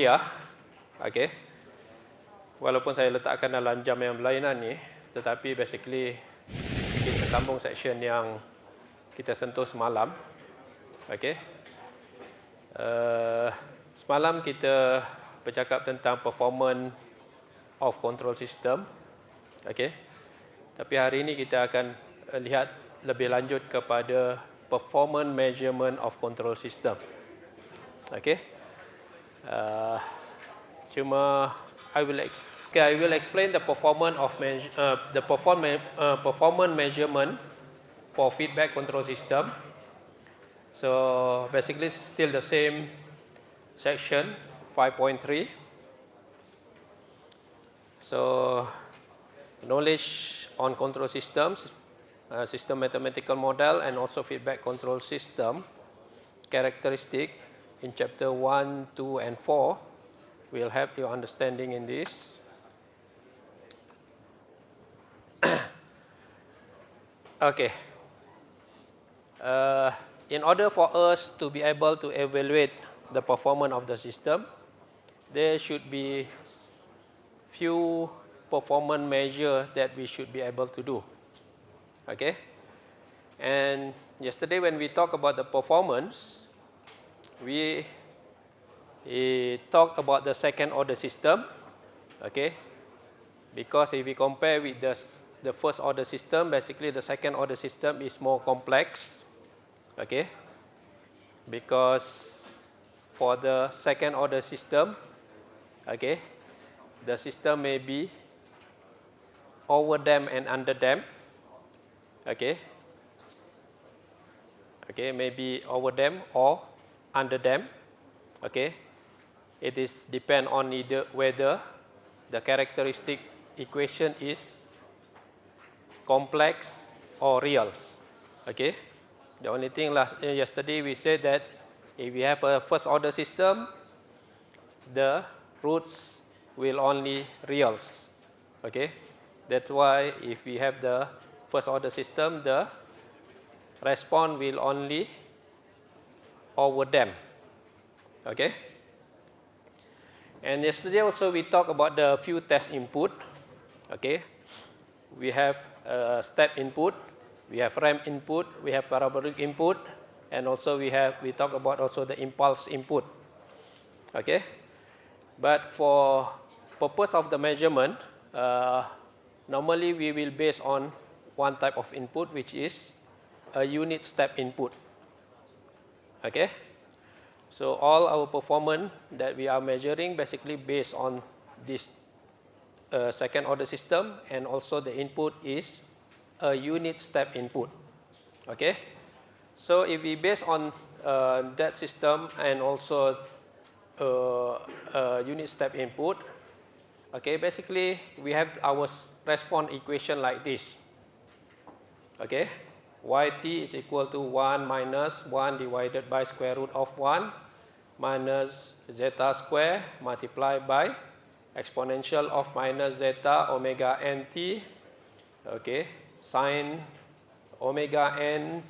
kuliah. Okay. Walaupun saya letakkan dalam jam yang berlainan ni, tetapi basically kita sambung section yang kita sentuh semalam. Okay. Uh, semalam kita bercakap tentang performance of control system. Okay. Tapi hari ini kita akan lihat lebih lanjut kepada performance measurement of control system. Okay. Uh, cuma I will okay, I will explain the performance of uh, the uh, performance measurement for feedback control system. So basically still the same section 5.3. So knowledge on control systems, uh, system mathematical model and also feedback control system characteristic in chapter 1, 2 and 4 will help you understanding in this. okay. Uh, in order for us to be able to evaluate the performance of the system, there should be few performance measure that we should be able to do. Okay? And yesterday when we talk about the performance, we talk about the second order system, okay? Because if we compare with the, the first order system, basically the second order system is more complex, okay? Because for the second order system, okay, the system may be over dam and under dam, okay? Okay, maybe over dam or under them. okay? it is depend on either whether the characteristic equation is complex or reals. Okay. The only thing last uh, yesterday we said that if we have a first order system, the roots will only reals. Okay. That's why if we have the first order system, the response will only over them. Okay. And yesterday also we talked about the few test input. Okay, we have uh, step input, we have ramp input, we have parabolic input, and also we have we talk about also the impulse input. Okay, but for purpose of the measurement, uh, normally we will base on one type of input which is a unit step input. Okay. So all our performance that we are measuring basically based on this uh, second order system and also the input is a unit step input. Okay. So if we base on uh, that system and also uh, unit step input, okay, basically we have our response equation like this. Okay yt is equal to 1 minus 1 divided by square root of 1 minus zeta square multiplied by exponential of minus zeta omega nt okay sine omega n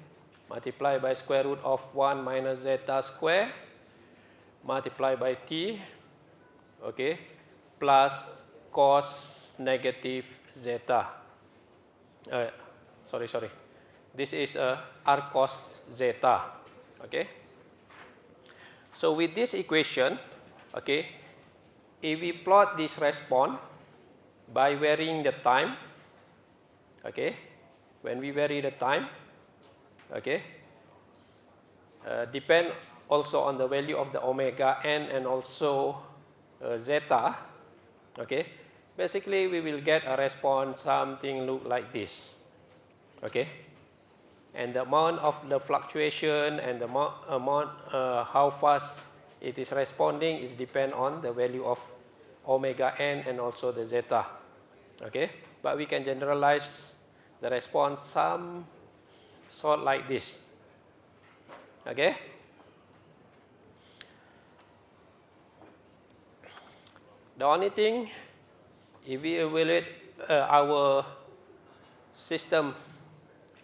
multiplied by square root of 1 minus zeta square multiplied by t. Okay plus cos negative zeta. Uh, sorry sorry this is a r cos zeta. Okay. So with this equation, okay, if we plot this response by varying the time, okay, when we vary the time, okay, uh, depend also on the value of the omega n and also uh, zeta, okay, basically we will get a response something look like this, okay and the amount of the fluctuation and the amount uh, how fast it is responding is depend on the value of omega n and also the zeta okay? But we can generalize the response some sort like this okay? The only thing if we evaluate uh, our system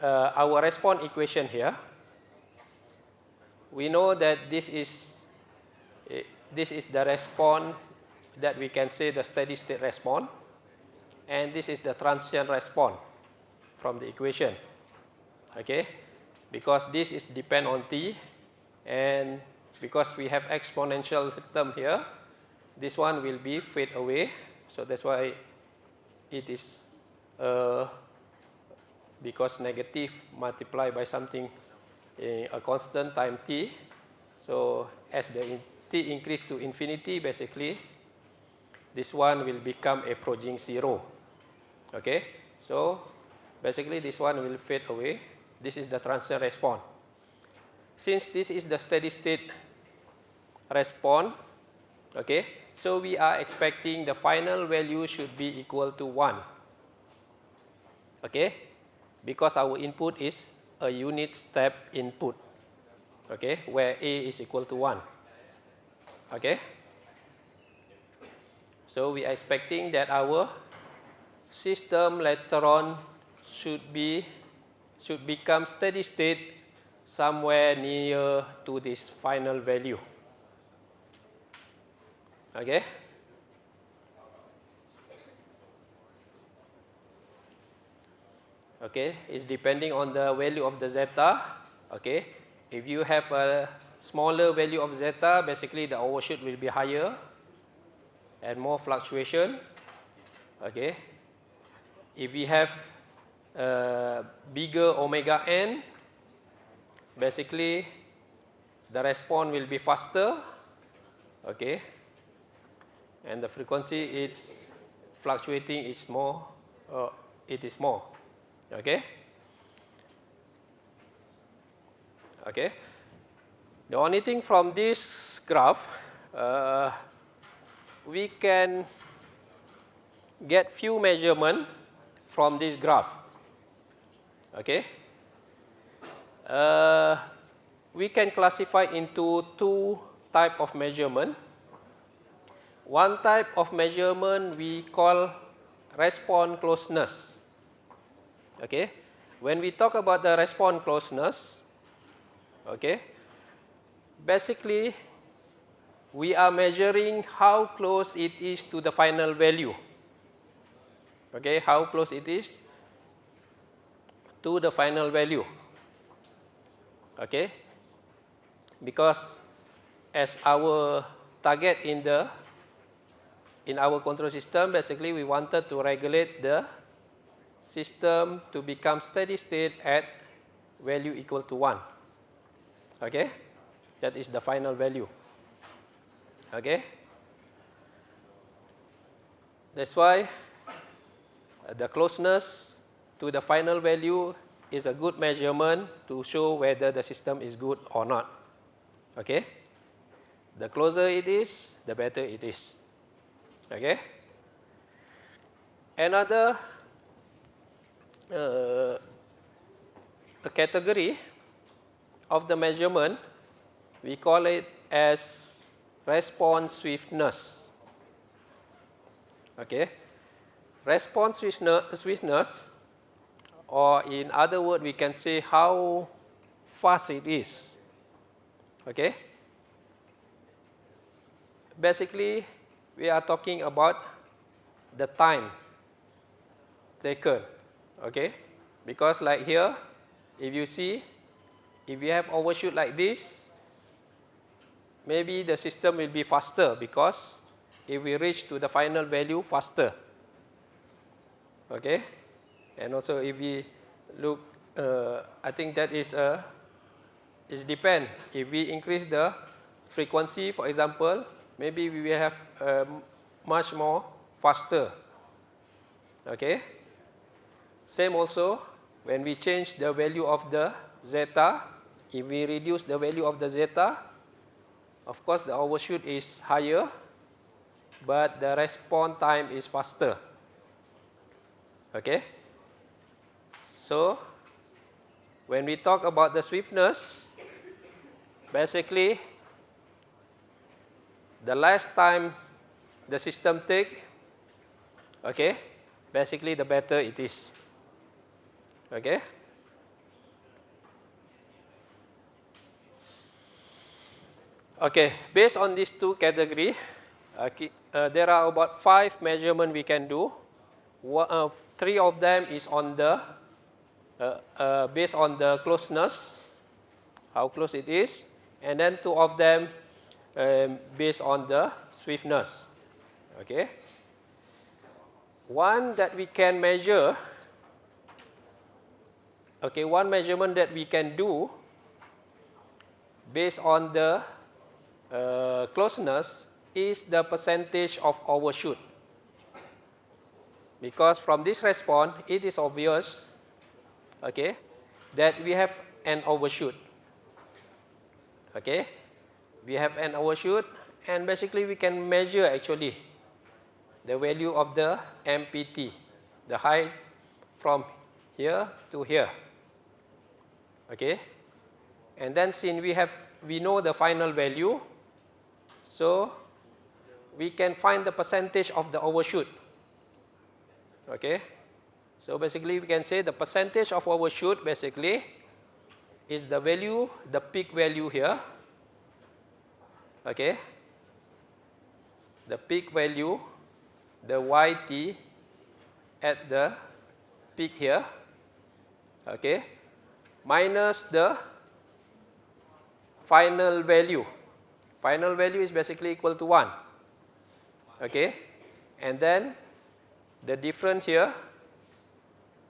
uh, our response equation here, we know that this is eh, this is the response that we can say the steady state response. And this is the transient response from the equation. Okay? Because this is depend on t and because we have exponential term here, this one will be fade away. So that's why it is uh, because negative multiplied by something uh, a constant time t. So as the t increase to infinity, basically, this one will become approaching zero. Okay, so basically this one will fade away. This is the transient response. Since this is the steady state response, okay, so we are expecting the final value should be equal to 1. Okay, because our input is a unit step input, okay, where A is equal to 1. Okay. So we are expecting that our system later on should be should become steady state somewhere near to this final value. Okay. Okay, it's depending on the value of the zeta. Okay, if you have a smaller value of zeta, basically the overshoot will be higher and more fluctuation. Okay. If we have a bigger omega n, basically the response will be faster. Okay. And the frequency it's fluctuating is more, uh, it is more. Okay. Okay. The only thing from this graph, uh, we can get few measurement from this graph. Okay. Uh, we can classify into two type of measurement. One type of measurement we call response closeness. Okay. When we talk about the response closeness, okay, basically we are measuring how close it is to the final value. Okay, how close it is to the final value. Okay, because as our target in the in our control system, basically we wanted to regulate the system to become steady state at value equal to 1. Okay? That is the final value. Okay? That's why the closeness to the final value is a good measurement to show whether the system is good or not. Okay? The closer it is, the better it is. Okay? Another uh, a category of the measurement, we call it as response swiftness. Okay. Response swiftness, or in other words, we can say how fast it is. Okay. Basically, we are talking about the time taken. Okay. Because like here, if you see, if you have overshoot like this, maybe the system will be faster because if we reach to the final value faster. Okay, and also if we look, uh, I think that is a it depend. If we increase the frequency, for example, maybe we will have um, much more faster. Okay. Same also when we change the value of the zeta, if we reduce the value of the zeta, of course the overshoot is higher, but the response time is faster. Okay? So, when we talk about the swiftness, basically the less time the system take, okay, basically the better it is. Okay? Okay, based on these two category, okay, uh, there are about five measurement we can do. One, uh, three of them is on the uh, uh, based on the closeness, how close it is, and then two of them um, based on the swiftness. Okay. One that we can measure, okay, one measurement that we can do based on the uh, closeness is the percentage of overshoot. Because from this response, it is obvious okay, that we have an overshoot. Okay, we have an overshoot and basically we can measure actually the value of the MPT, the height from here to here. Okay, and then since we have we know the final value, so we can find the percentage of the overshoot. Okay. So basically we can say the percentage of overshoot basically is the value, the peak value here. Okay. The peak value, the YT at the peak here. Okay. Minus the final value. Final value is basically equal to 1. Okay. And then the difference here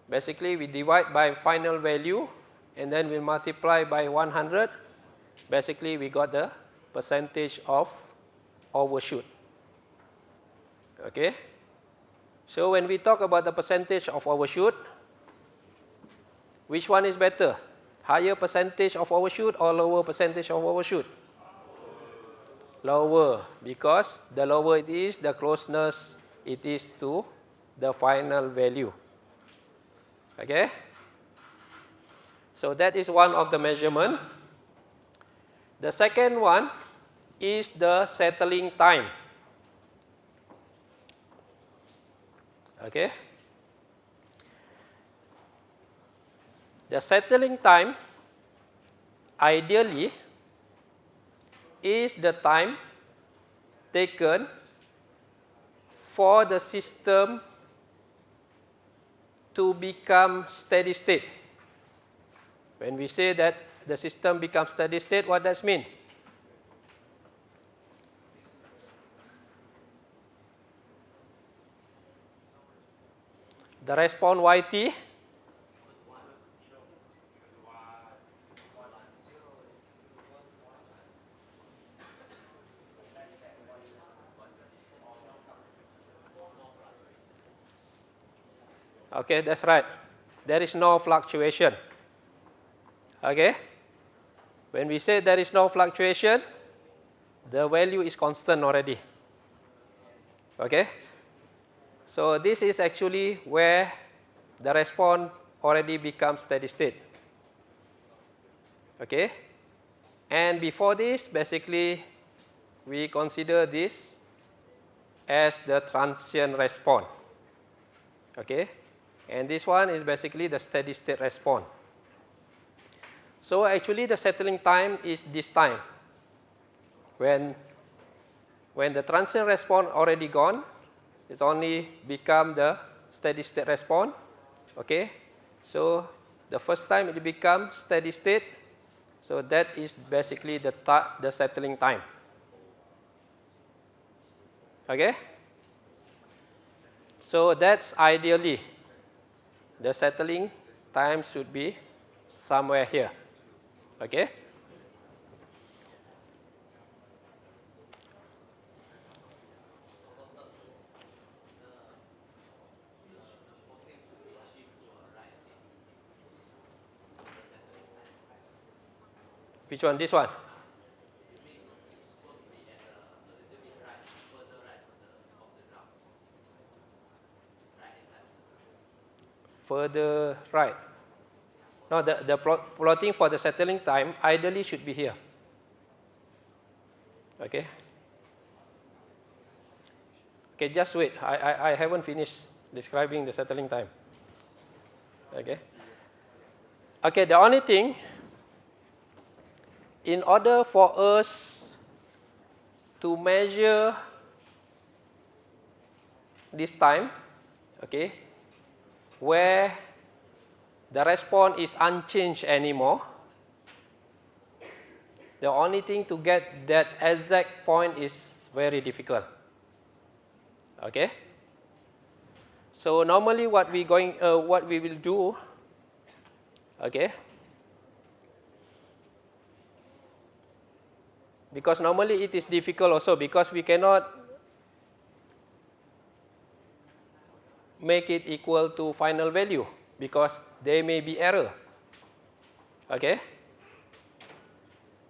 basically we divide by final value and then we multiply by 100 basically we got the percentage of overshoot okay so when we talk about the percentage of overshoot which one is better higher percentage of overshoot or lower percentage of overshoot lower because the lower it is the closeness it is to the final value Okay. So that is one of the measurement. The second one is the settling time. Okay. The settling time ideally is the time taken for the system to become steady state. When we say that the system becomes steady state, what does mean? The response YT Okay, that's right. There is no fluctuation. Okay. When we say there is no fluctuation, the value is constant already. Okay. So this is actually where the response already becomes steady state. Okay. And before this, basically, we consider this as the transient response. Okay and this one is basically the steady state response. So actually the settling time is this time. When, when the transient response already gone, it's only become the steady state response. Okay, so the first time it become steady state, so that is basically the, the settling time. Okay, so that's ideally the settling time should be somewhere here. Okay? Which one? This one? Further right. Now the, the plot, plotting for the settling time ideally should be here. Okay. Okay, just wait. I, I, I haven't finished describing the settling time. Okay. Okay, the only thing, in order for us to measure this time, okay, where the response is unchanged anymore, the only thing to get that exact point is very difficult. Okay. So normally what we going uh, what we will do, okay. Because normally it is difficult also because we cannot make it equal to final value because there may be error. Okay.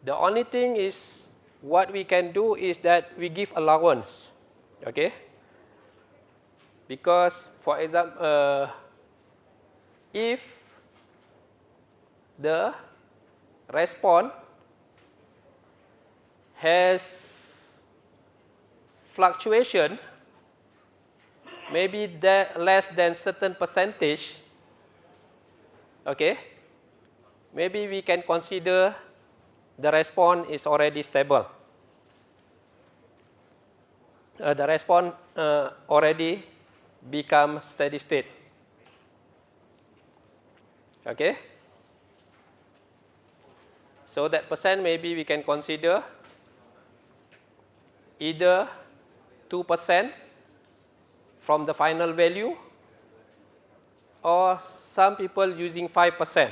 The only thing is what we can do is that we give allowance. Okay. Because for example, uh, if the response has fluctuation maybe less than certain percentage, okay, maybe we can consider the response is already stable. Uh, the response uh, already become steady state. Okay. So that percent maybe we can consider either 2 percent from the final value or some people using 5%.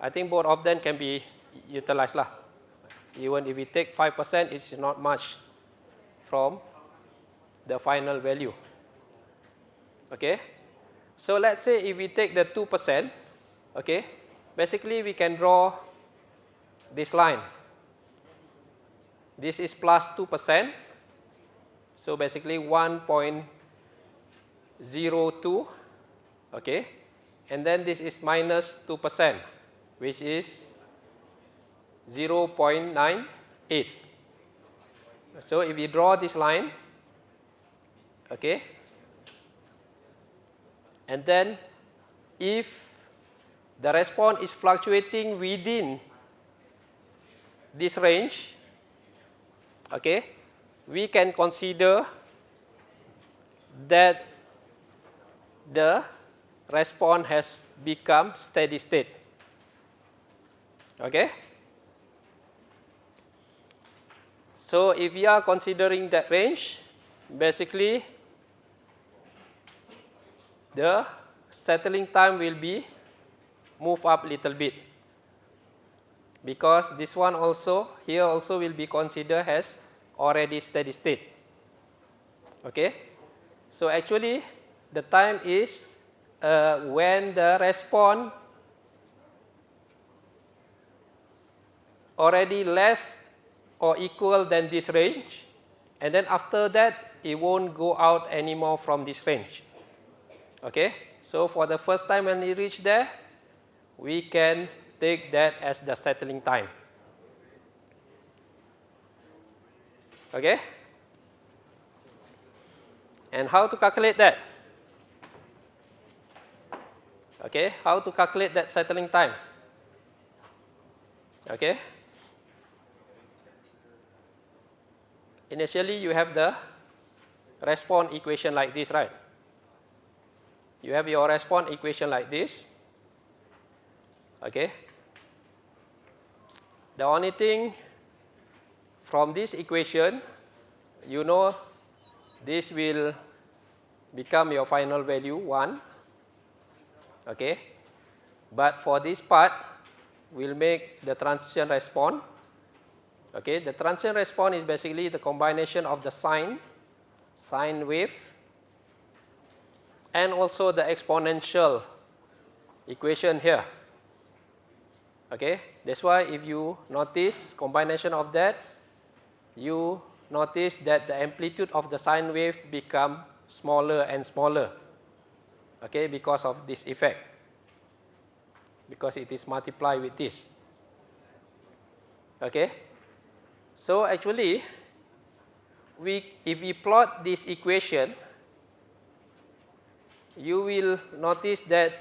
I think both of them can be utilized. Lah. Even if we take 5%, it's not much from the final value. Okay. So let's say if we take the 2%, okay, basically we can draw this line. This is plus 2%, so basically 1.02, okay, and then this is minus 2 percent, which is 0.98. So if we draw this line, okay, and then if the response is fluctuating within this range, okay, we can consider that the response has become steady state. Okay? So if we are considering that range, basically the settling time will be move up little bit because this one also here also will be considered as already steady state. Okay. So actually the time is uh, when the response already less or equal than this range and then after that it won't go out anymore from this range. Okay. So for the first time when we reach there, we can take that as the settling time. Okay? And how to calculate that? Okay, how to calculate that settling time? Okay? Initially, you have the response equation like this, right? You have your response equation like this. Okay? The only thing from this equation, you know this will become your final value 1. Okay. But for this part, we'll make the transition response. Okay. The transition response is basically the combination of the sine, sine wave, and also the exponential equation here. Okay. That's why if you notice combination of that, you notice that the amplitude of the sine wave become smaller and smaller okay because of this effect because it is multiplied with this okay. So actually we if we plot this equation you will notice that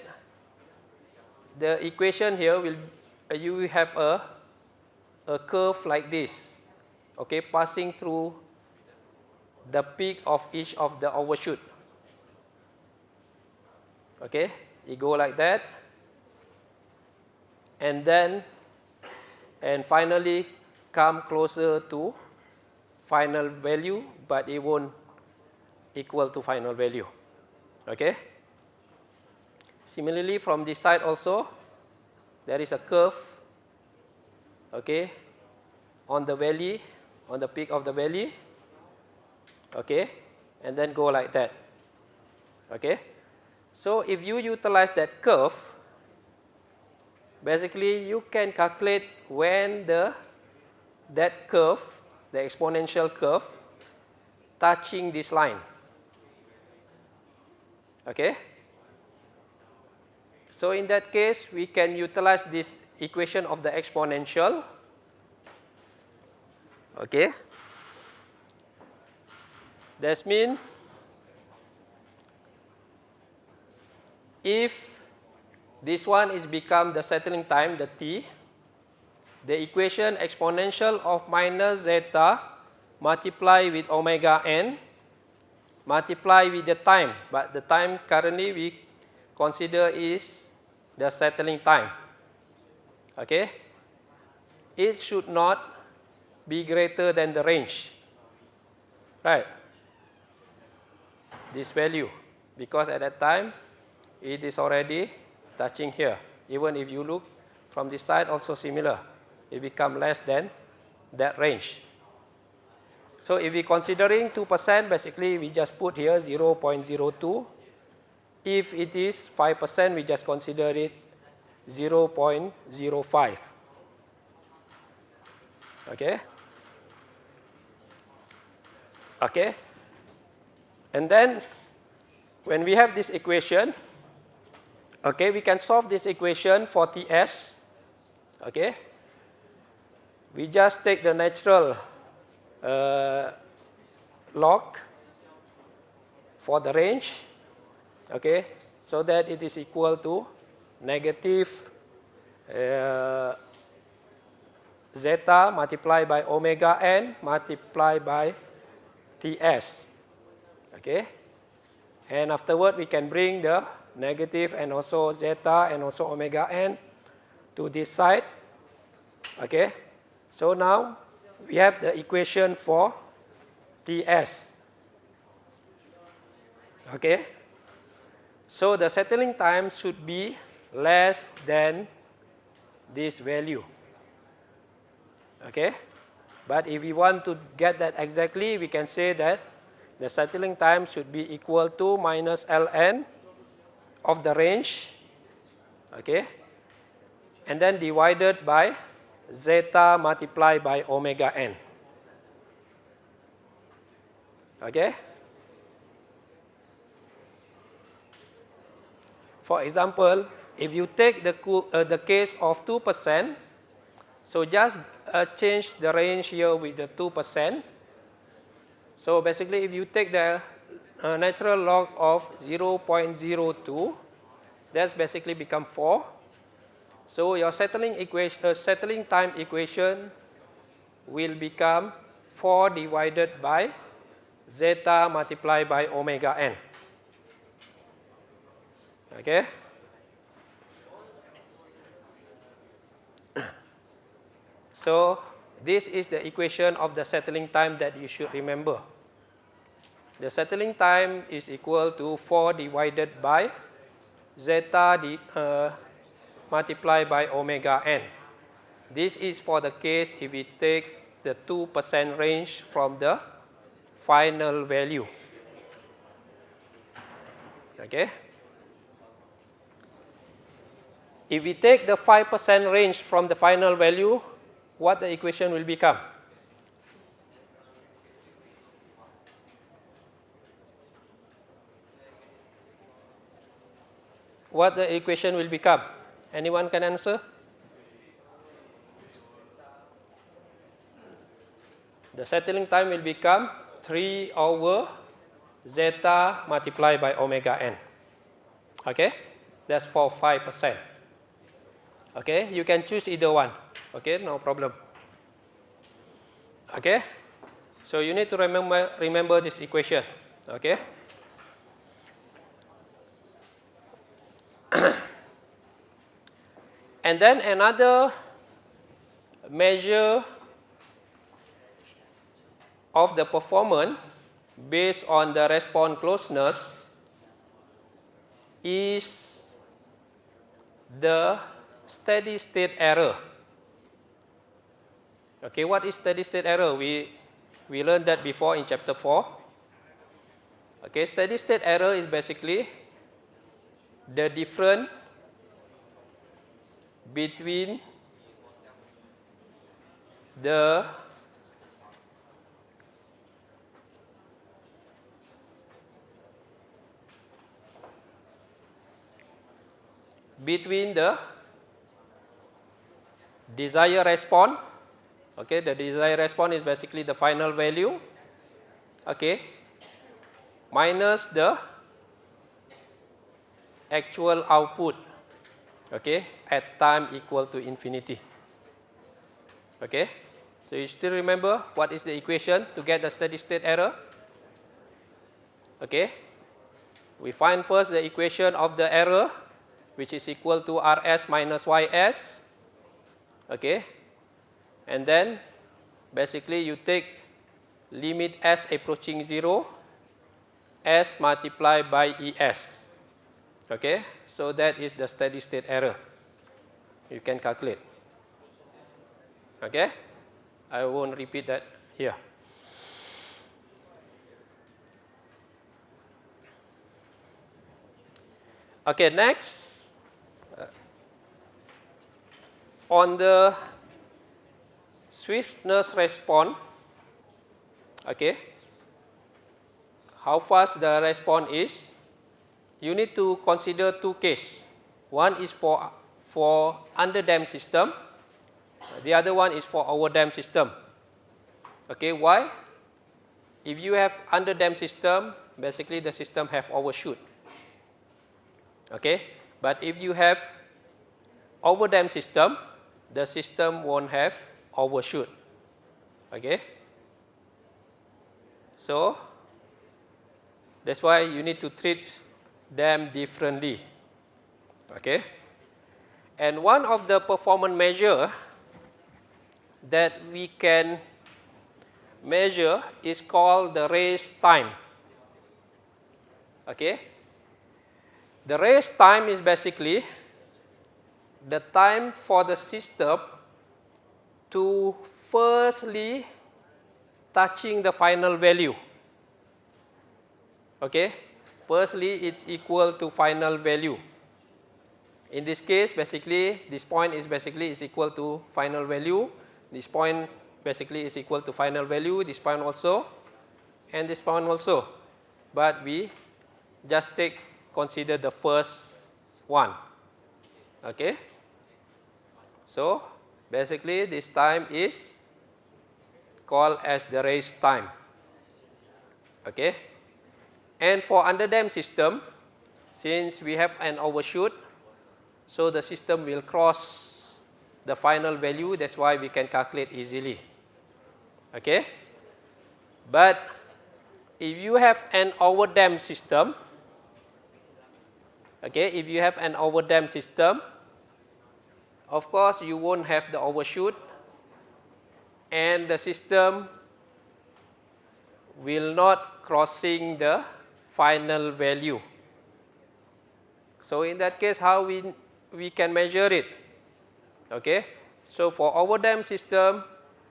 the equation here will uh, you will have a a curve like this okay, passing through the peak of each of the overshoot. Okay, you go like that. And then, and finally come closer to final value, but it won't equal to final value. Okay. Similarly, from this side also, there is a curve, okay, on the valley, on the peak of the valley, okay, and then go like that, okay. So if you utilize that curve, basically you can calculate when the that curve, the exponential curve, touching this line, okay. So in that case, we can utilize this equation of the exponential. Okay. That means if this one is become the settling time, the t, the equation exponential of minus zeta multiply with omega n multiply with the time, but the time currently we consider is the settling time. Okay? It should not be greater than the range. Right? This value. Because at that time, it is already touching here. Even if you look from this side, also similar. It become less than that range. So if we considering 2%, basically we just put here 0.02 if it is 5%, we just consider it 0.05. Okay? Okay? And then, when we have this equation, okay, we can solve this equation for Ts. Okay? We just take the natural uh, log for the range okay, so that it is equal to negative uh, zeta multiplied by omega n multiplied by Ts. Okay. And afterward, we can bring the negative and also zeta and also omega n to this side. Okay. So now we have the equation for Ts. Okay. So the settling time should be less than this value. Okay? But if we want to get that exactly, we can say that the settling time should be equal to minus ln of the range. Okay? And then divided by zeta multiplied by omega n. Okay? For example, if you take the, uh, the case of 2%, so just uh, change the range here with the 2%. So basically, if you take the uh, natural log of 0.02, that's basically become 4. So your settling equation, uh, settling time equation will become 4 divided by zeta multiplied by omega n. Okay. So this is the equation of the settling time that you should remember. The settling time is equal to 4 divided by zeta di, uh, multiplied by omega n. This is for the case if we take the 2% range from the final value. Okay. If we take the 5% range from the final value, what the equation will become? What the equation will become? Anyone can answer? The settling time will become 3 over zeta multiplied by omega n. Okay? That's for 5%. Okay, you can choose either one. Okay, no problem. Okay? So you need to remember, remember this equation. Okay? and then another measure of the performance based on the response closeness is the steady state error. Okay, what is steady state error? We, we learned that before in chapter 4. Okay, steady state error is basically the difference between the between the desired response okay the desired response is basically the final value. Okay minus the actual output. Okay at time equal to infinity. Okay so you still remember what is the equation to get the steady state error? Okay we find first the equation of the error which is equal to Rs minus Ys. Okay. And then basically you take limit s approaching 0 s multiplied by Es. Okay. So that is the steady state error. You can calculate. Okay. I won't repeat that here. Okay, next on the swiftness response, okay, how fast the response is, you need to consider two cases. One is for, for under-damped system, the other one is for over-damped system. Okay, why? If you have under-damped system, basically the system have overshoot. Okay, but if you have over-damped system, the system won't have overshoot. Okay? So, that's why you need to treat them differently. Okay? And one of the performance measure that we can measure is called the rise time. Okay? The rise time is basically the time for the system to firstly touching the final value. Okay, firstly it's equal to final value. In this case, basically this point is basically is equal to final value. This point basically is equal to final value. This point also, and this point also. But we just take consider the first one. Okay. So, basically this time is called as the rise time. Okay. And for under dam system, since we have an overshoot, so the system will cross the final value, that's why we can calculate easily. Okay. But if you have an overdam system, okay, if you have an overdam system, of course, you won't have the overshoot and the system will not crossing the final value. So in that case, how we, we can measure it? Okay. So for overdam system,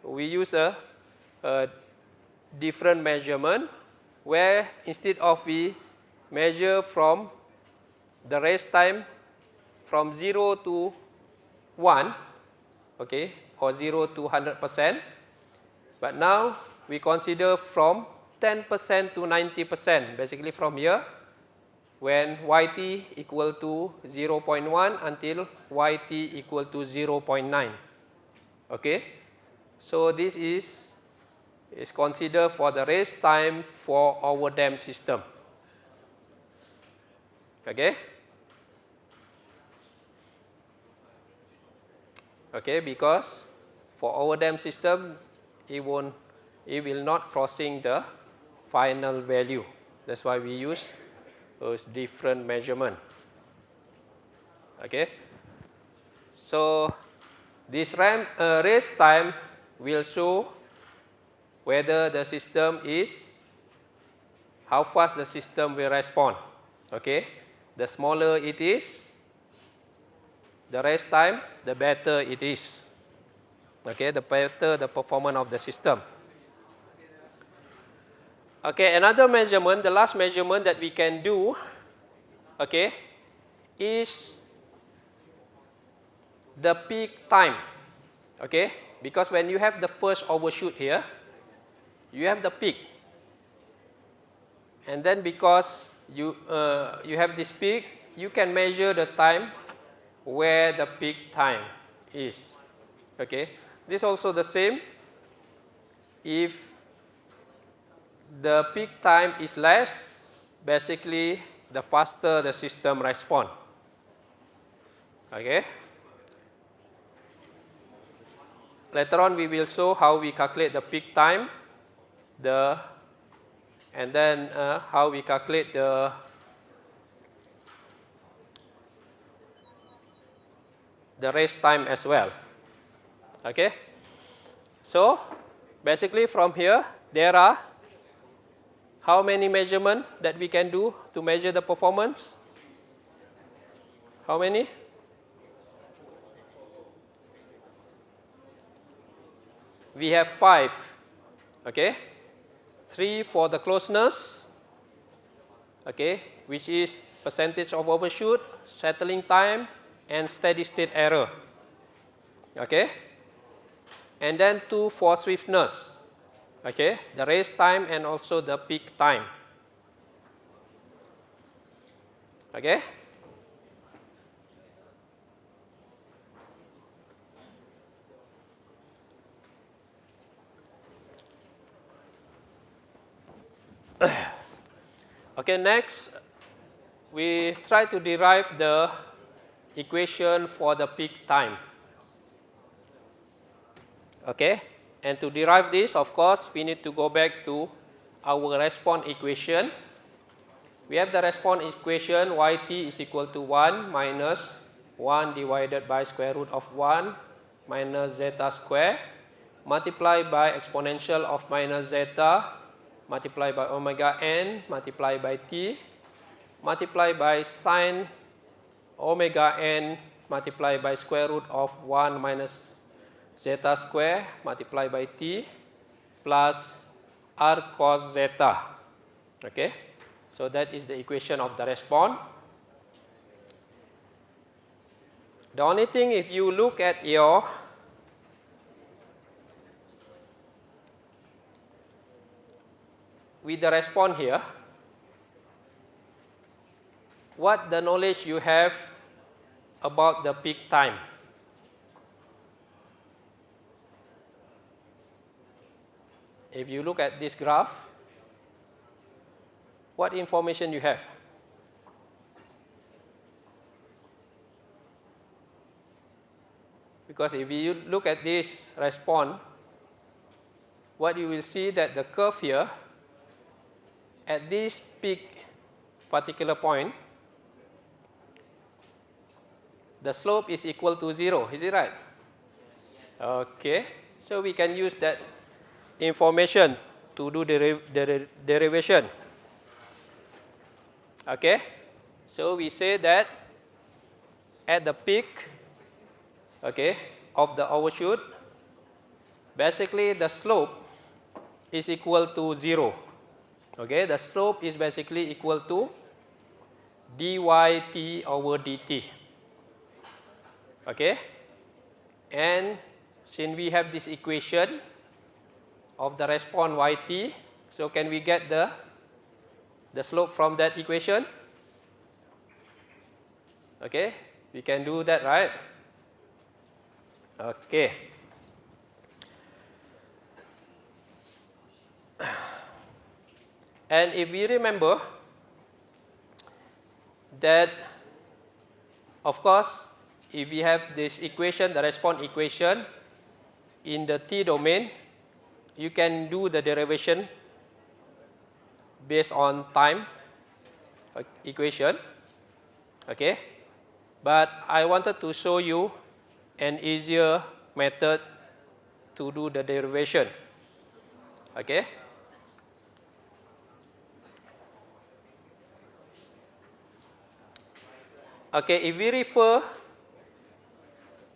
we use a, a different measurement where instead of we measure from the rise time from 0 to 1, okay, or 0 to 100 percent. But now we consider from 10 percent to 90 percent, basically from here, when yt equal to 0.1 until yt equal to 0.9. Okay, so this is is considered for the rise time for our dam system. Okay. Okay, because for our dam system, it won't it will not crossing the final value. That's why we use those different measurement. Okay. So this RAM, uh, rise time will show whether the system is, how fast the system will respond. Okay. The smaller it is, the rise time, the better it is. Okay, the better the performance of the system. Okay, another measurement, the last measurement that we can do, okay, is the peak time. Okay, because when you have the first overshoot here, you have the peak. And then because you, uh, you have this peak, you can measure the time where the peak time is. Okay. This also the same. If the peak time is less, basically the faster the system respond. Okay. Later on we will show how we calculate the peak time, the and then uh, how we calculate the the rise time as well. Okay. So basically from here there are how many measurement that we can do to measure the performance? How many? We have five. Okay. Three for the closeness. Okay, which is percentage of overshoot, settling time, and steady state error. Okay and then 2 for swiftness, okay, the rise time and also the peak time. Okay? okay, next we try to derive the equation for the peak time. Okay? And to derive this, of course, we need to go back to our response equation. We have the response equation yt is equal to 1 minus 1 divided by square root of 1 minus zeta square multiplied by exponential of minus zeta multiplied by omega n multiplied by t multiplied by sine omega n multiplied by square root of 1 minus zeta square multiplied by t plus arccos zeta. Okay. So that is the equation of the response. The only thing if you look at your with the response here, what the knowledge you have about the peak time. if you look at this graph, what information you have? Because if you look at this response, what you will see that the curve here at this peak particular point, the slope is equal to 0, is it right? Okay, so we can use that information to do the der derivation. Okay, so we say that at the peak, okay, of the overshoot, basically the slope is equal to zero. Okay, the slope is basically equal to dyt over dt. Okay, and since we have this equation, of the response yt. So can we get the, the slope from that equation? Okay, we can do that, right? Okay. And if we remember that, of course, if we have this equation, the response equation, in the t domain, you can do the derivation based on time uh, equation. Okay. But I wanted to show you an easier method to do the derivation. Okay. Okay, if we refer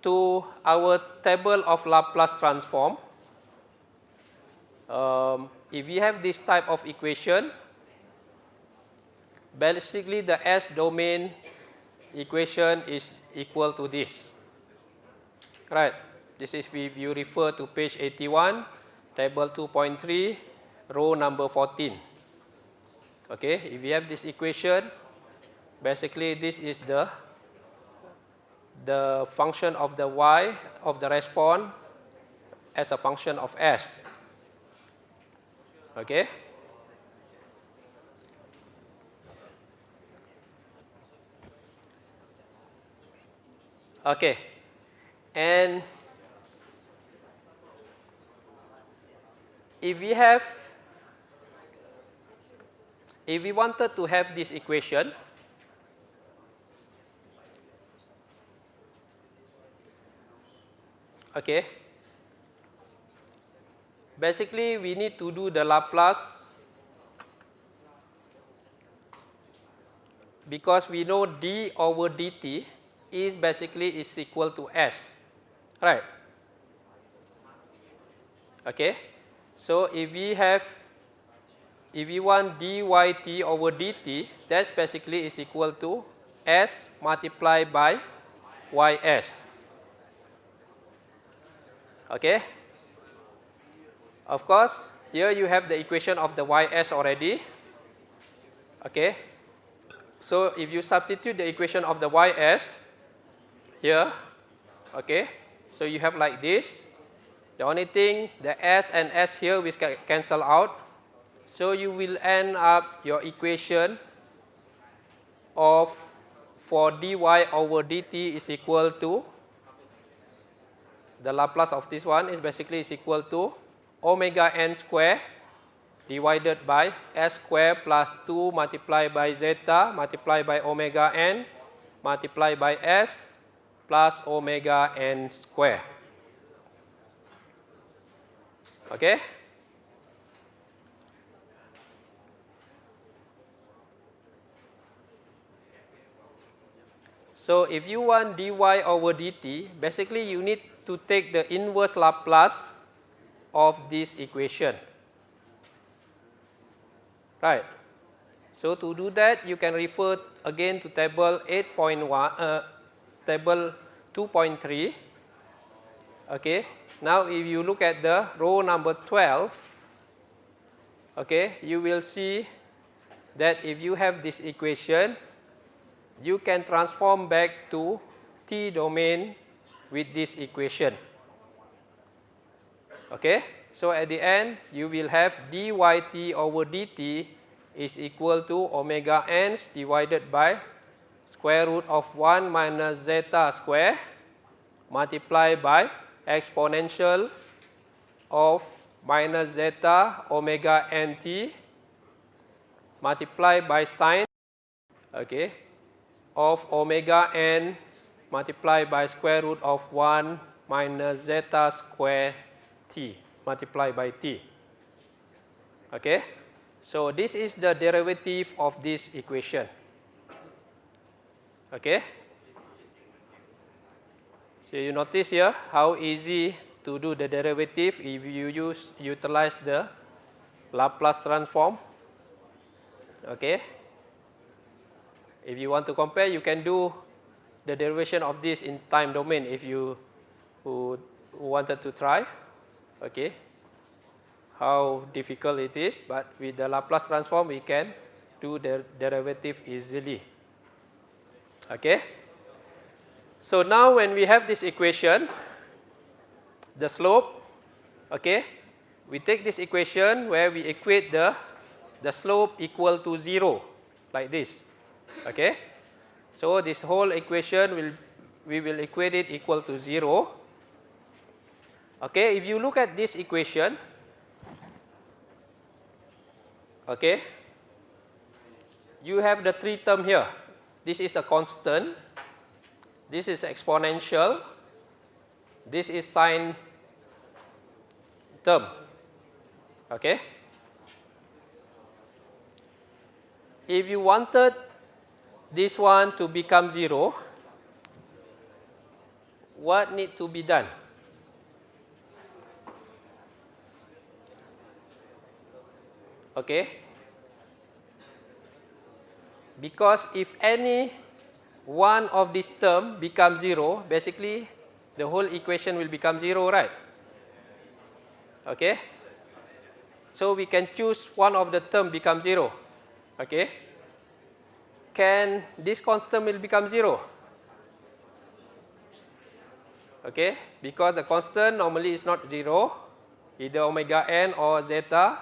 to our table of Laplace transform, um, if we have this type of equation, basically the S domain equation is equal to this. Right. This is if you refer to page 81, table 2.3, row number 14. Okay, if we have this equation, basically this is the the function of the y of the response as a function of s. Okay. Okay. And if we have, if we wanted to have this equation, okay, basically we need to do the Laplace because we know d over dt is basically is equal to s right? Okay. So if we have if we want dyt over dt that's basically is equal to s multiplied by ys okay of course, here you have the equation of the ys already. Okay. So if you substitute the equation of the ys here, okay, so you have like this. The only thing, the s and s here will cancel out. So you will end up your equation of for dy over dt is equal to the Laplace of this one is basically is equal to omega n square divided by s square plus 2 multiplied by zeta multiplied by omega n multiplied by s plus omega n square. Okay? So if you want dy over dt, basically you need to take the inverse Laplace of this equation. Right. So to do that, you can refer again to table 8.1, uh, table 2.3. Okay. Now, if you look at the row number 12, okay, you will see that if you have this equation, you can transform back to t domain with this equation. Okay? So at the end, you will have dyt over dt is equal to omega n divided by square root of 1 minus zeta square multiplied by exponential of minus zeta omega nt multiplied by sine okay, of omega n multiplied by square root of 1 minus zeta square t multiplied by t. Okay? So this is the derivative of this equation. Okay? So you notice here how easy to do the derivative if you use utilize the Laplace transform. Okay? If you want to compare, you can do the derivation of this in time domain if you who wanted to try okay, how difficult it is, but with the Laplace transform we can do the derivative easily. Okay. So now when we have this equation, the slope, okay, we take this equation where we equate the, the slope equal to 0, like this. Okay. So this whole equation will, we will equate it equal to 0. Okay, if you look at this equation, Okay. You have the three term here. This is a constant. This is exponential. This is sine term. Okay. If you wanted this one to become 0, what need to be done? Okay. Because if any one of this term becomes 0, basically the whole equation will become 0, right? Okay. So we can choose one of the term become 0. Okay. Can this constant will become 0? Okay. Because the constant normally is not 0, either omega n or zeta.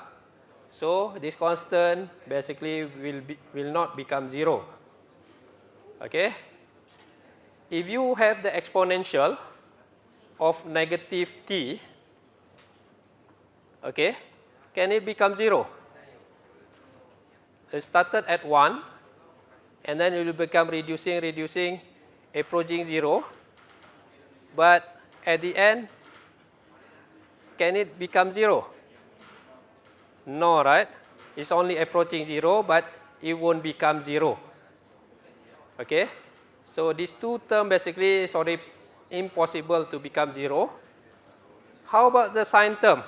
So this constant basically will, be, will not become 0. Okay. If you have the exponential of negative t, okay, can it become 0? It started at 1 and then it will become reducing, reducing, approaching 0. But at the end, can it become 0? No, right? It's only approaching 0, but it won't become 0. Okay? So these two terms basically is already impossible to become 0. How about the sine term?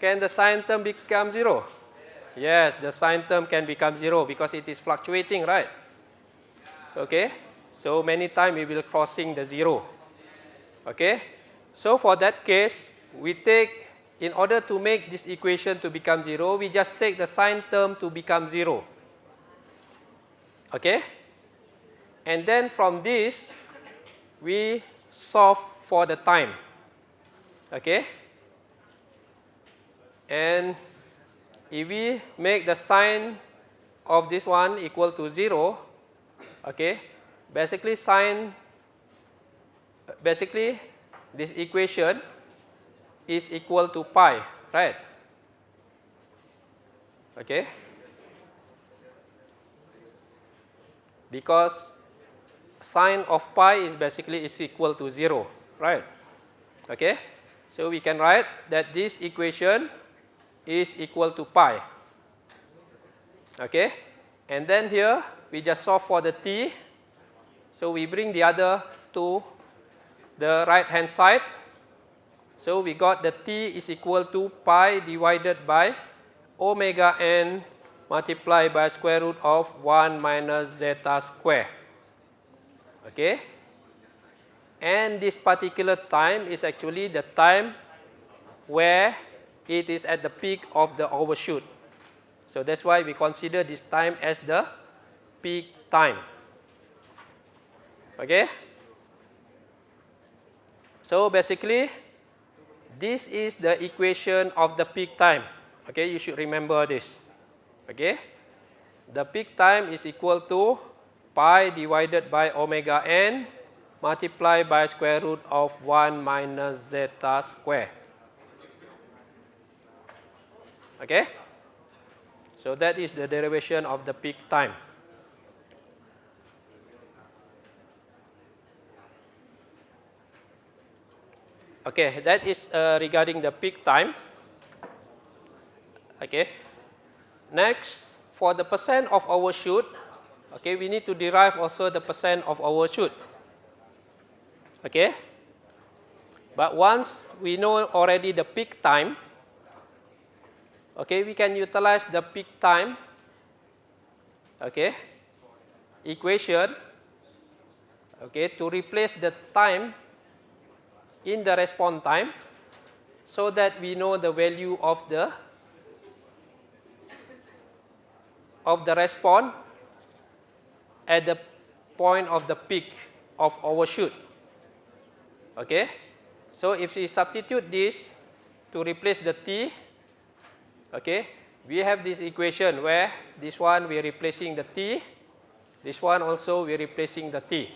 Can the sine term become 0? Yes, the sine term can become 0 because it is fluctuating, right? Okay? So many times we will crossing the 0. Okay? So for that case, we take in order to make this equation to become 0, we just take the sine term to become 0. Okay? And then from this, we solve for the time. Okay? And if we make the sine of this one equal to 0, okay, basically sine, basically this equation is equal to pi, right? Okay? Because sine of pi is basically is equal to 0, right? Okay? So we can write that this equation is equal to pi. Okay? And then here we just solve for the t. So we bring the other to the right hand side so we got the t is equal to pi divided by omega n multiplied by square root of 1 minus zeta square. Okay? And this particular time is actually the time where it is at the peak of the overshoot. So that's why we consider this time as the peak time. Okay? So basically, this is the equation of the peak time. Okay, you should remember this. Okay, the peak time is equal to pi divided by omega n multiplied by square root of 1 minus zeta square. Okay, so that is the derivation of the peak time. Okay, that is uh, regarding the peak time. Okay. Next, for the percent of overshoot, okay, we need to derive also the percent of overshoot. Okay. But once we know already the peak time, okay, we can utilize the peak time, okay, equation, okay, to replace the time in the response time so that we know the value of the of the response at the point of the peak of overshoot. Okay? So if we substitute this to replace the t, okay, we have this equation where this one we are replacing the t, this one also we are replacing the t.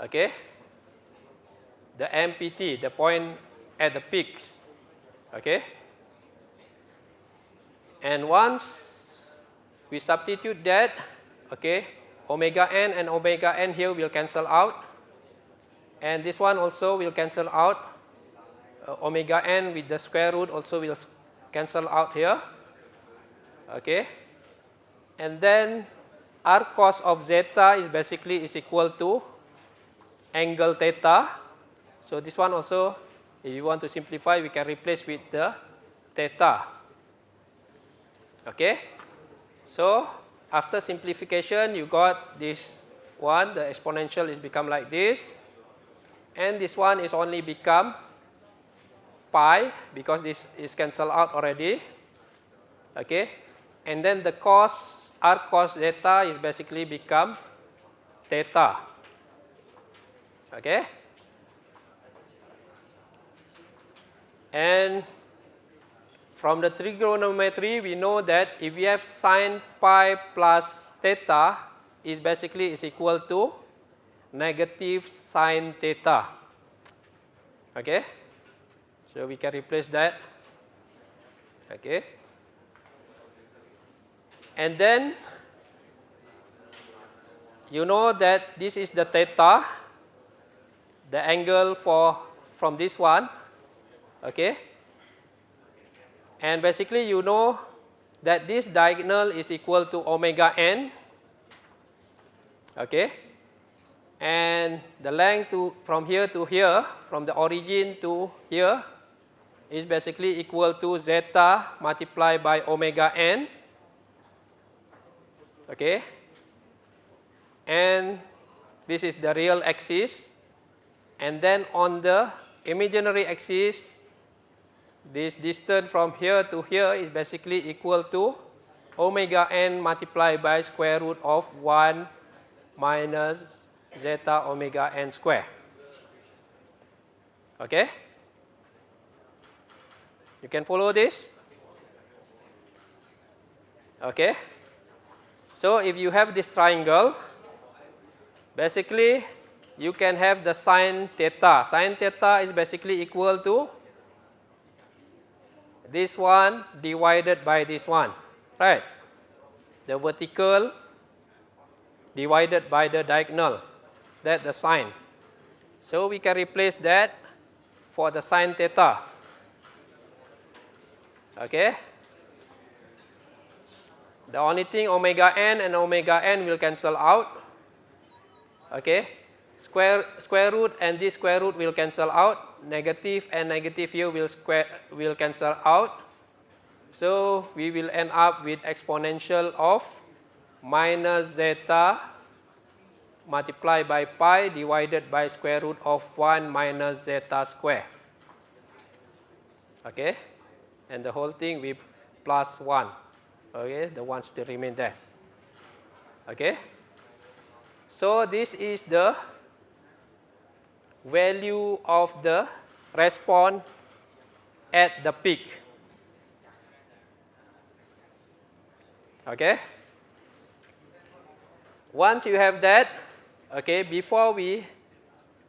Okay? The MPT, the point at the peaks. Okay? And once we substitute that, okay, omega n and omega n here will cancel out. And this one also will cancel out. Uh, omega n with the square root also will cancel out here. Okay. And then r cos of zeta is basically is equal to angle theta. So this one also, if you want to simplify, we can replace with the theta. Okay. So after simplification, you got this one, the exponential is become like this. And this one is only become pi because this is cancelled out already. Okay. And then the cos, r cos zeta is basically become theta. Okay. And from the trigonometry, we know that if we have sine pi plus theta is basically is equal to negative sine theta. Okay. So we can replace that. Okay. And then you know that this is the theta, the angle for from this one. Okay. And basically you know that this diagonal is equal to omega n. Okay. And the length to from here to here, from the origin to here, is basically equal to zeta multiplied by omega n. Okay. And this is the real axis. And then on the imaginary axis, this distance from here to here is basically equal to omega n multiplied by square root of 1 minus zeta omega n square. Okay? You can follow this? Okay? So if you have this triangle, basically you can have the sine theta. Sine theta is basically equal to this one divided by this one, right? The vertical divided by the diagonal, that the sine. So we can replace that for the sine theta. Okay? The only thing omega n and omega n will cancel out. Okay? Square, square root and this square root will cancel out negative and negative here will square will cancel out. So we will end up with exponential of minus zeta multiplied by pi divided by square root of 1 minus zeta square. Okay? And the whole thing with plus 1. Okay? The 1 still remain there. Okay? So this is the value of the response at the peak. Okay? Once you have that, okay, before we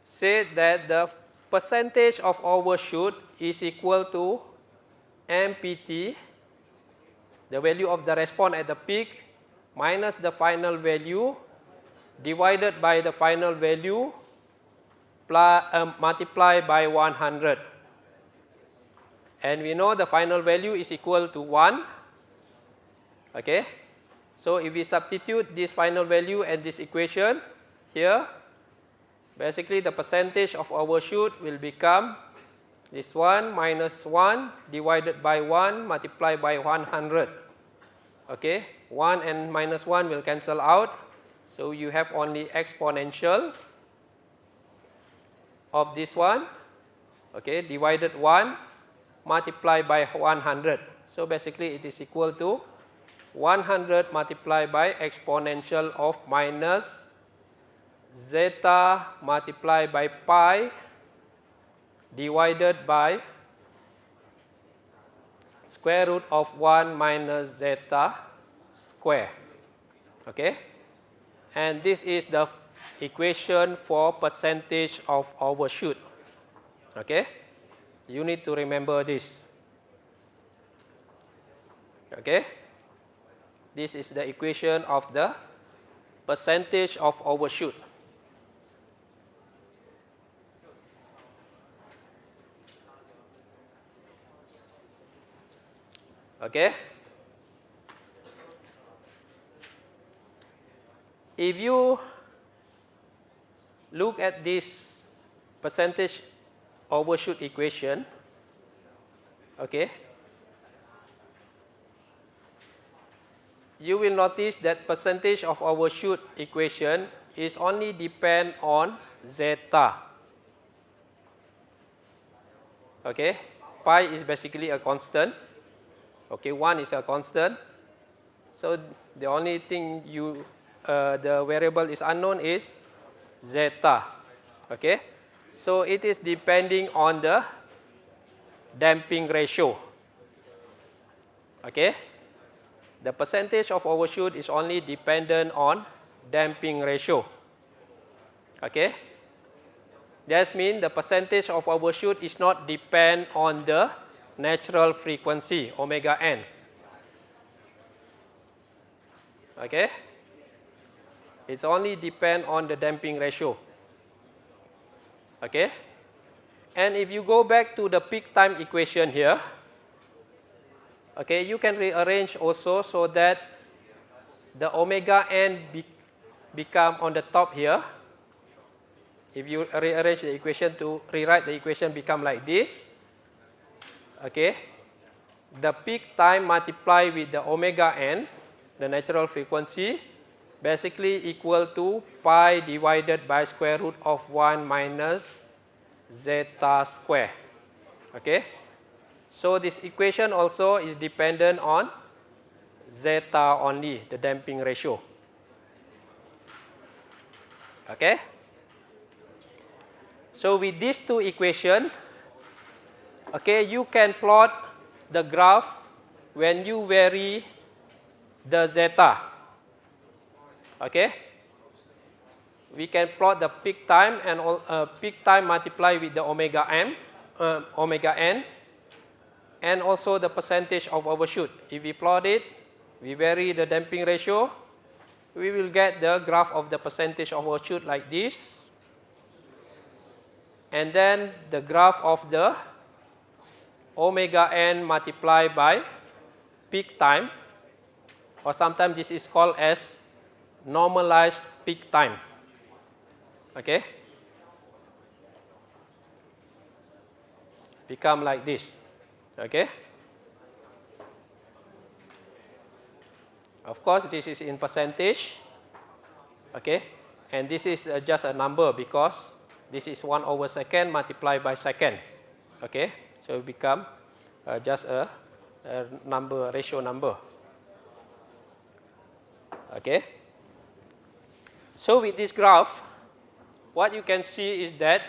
say that the percentage of overshoot is equal to MPT, the value of the response at the peak, minus the final value divided by the final value plus, um, multiply by 100. And we know the final value is equal to 1. Okay. So if we substitute this final value and this equation here, basically the percentage of overshoot will become this 1 minus 1 divided by 1 multiplied by 100. Okay. 1 and minus 1 will cancel out. So you have only exponential of this one, okay, divided 1 multiplied by 100. So basically it is equal to 100 multiplied by exponential of minus zeta multiplied by pi divided by square root of 1 minus zeta square. Okay? And this is the equation for percentage of overshoot. Okay? You need to remember this. Okay. This is the equation of the percentage of overshoot. Okay. If you look at this percentage overshoot equation, okay, you will notice that percentage of overshoot equation is only depend on zeta. Okay, pi is basically a constant. Okay, 1 is a constant. So the only thing you, uh, the variable is unknown is zeta. Okay, so it is depending on the damping ratio. Okay, the percentage of overshoot is only dependent on damping ratio. Okay, that means the percentage of overshoot is not depend on the natural frequency omega n. Okay? It's only depend on the damping ratio. Okay? And if you go back to the peak time equation here, okay, you can rearrange also so that the omega n be become on the top here. If you rearrange the equation to rewrite the equation become like this, okay, the peak time multiplied with the omega n, the natural frequency, basically equal to pi divided by square root of 1 minus zeta square. Okay. So this equation also is dependent on zeta only, the damping ratio. Okay. So with these two equations, okay, you can plot the graph when you vary the zeta. Okay. We can plot the peak time and uh, peak time multiplied with the omega m, uh, omega n, and also the percentage of overshoot. If we plot it, we vary the damping ratio, we will get the graph of the percentage of overshoot like this. And then the graph of the omega n multiplied by peak time, or sometimes this is called as normalized peak time. Okay? Become like this. Okay? Of course, this is in percentage. Okay? And this is uh, just a number because this is 1 over second multiplied by second. Okay? So it become uh, just a, a number, ratio number. Okay? So with this graph, what you can see is that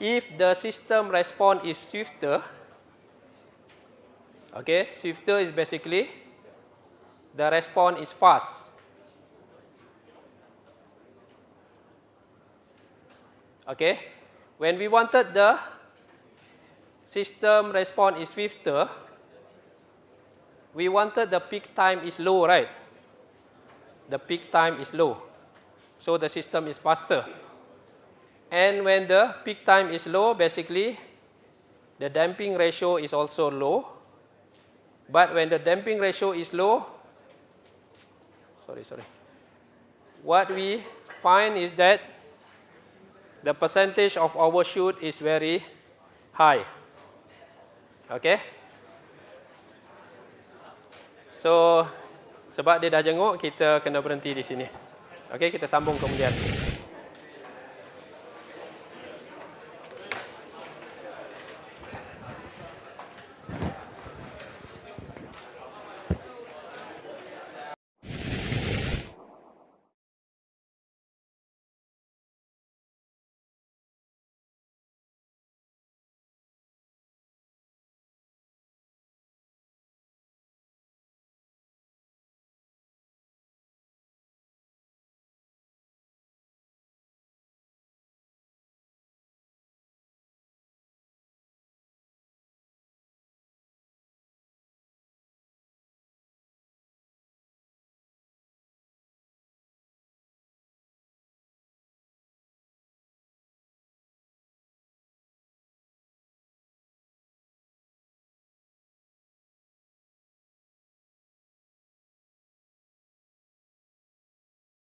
if the system response is swifter, okay, swifter is basically the response is fast. Okay, when we wanted the system response is swifter, we wanted the peak time is low, right? The peak time is low, so the system is faster. And when the peak time is low, basically, the damping ratio is also low. But when the damping ratio is low, sorry, sorry. What we find is that the percentage of overshoot is very high. Okay? So, sebab dia dah jenguk, kita kena berhenti di sini. Okay, kita sambung kemudian.